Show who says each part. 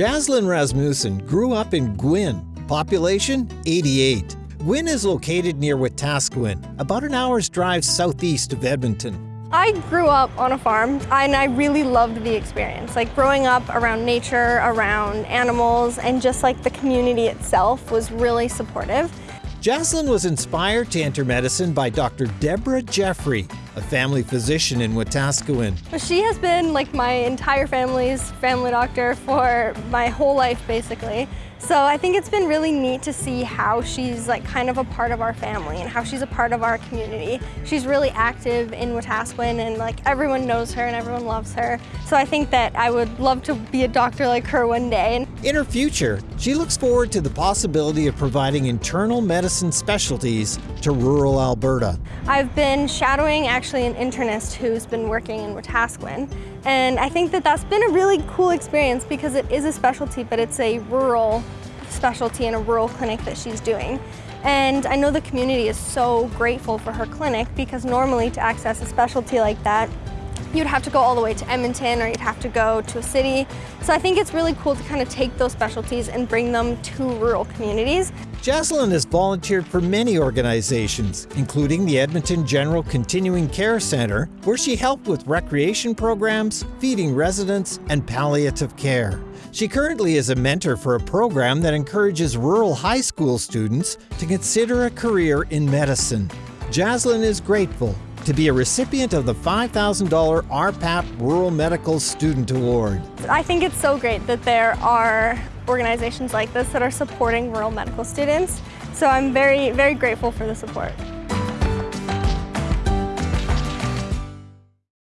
Speaker 1: Jaslyn Rasmussen grew up in Gwynne, population 88. Gwynne is located near Wetaskiwin, about an hour's drive southeast of Edmonton.
Speaker 2: I grew up on a farm and I really loved the experience. Like growing up around nature, around animals, and just like the community itself was really supportive.
Speaker 1: Jaslyn was inspired to enter medicine by Dr. Deborah Jeffrey, a family physician in Wetaskiwin.
Speaker 2: She has been like my entire family's family doctor for my whole life basically. So I think it's been really neat to see how she's like kind of a part of our family and how she's a part of our community. She's really active in Wetaskiwin and like everyone knows her and everyone loves her. So I think that I would love to be a doctor like her one day.
Speaker 1: In her future, she looks forward to the possibility of providing internal medicine specialties to rural Alberta.
Speaker 2: I've been shadowing actually an internist who's been working in Wetaskiwin and I think that that's been a really cool experience because it is a specialty, but it's a rural specialty in a rural clinic that she's doing. And I know the community is so grateful for her clinic because normally to access a specialty like that, you'd have to go all the way to Edmonton or you'd have to go to a city. So I think it's really cool to kind of take those specialties and bring them to rural communities.
Speaker 1: Jaslyn has volunteered for many organizations, including the Edmonton General Continuing Care Centre, where she helped with recreation programs, feeding residents, and palliative care. She currently is a mentor for a program that encourages rural high school students to consider a career in medicine. Jaslyn is grateful to be a recipient of the $5,000 RPAP Rural Medical Student Award.
Speaker 2: I think it's so great that there are organizations like this that are supporting rural medical students. So I'm very, very grateful for the support.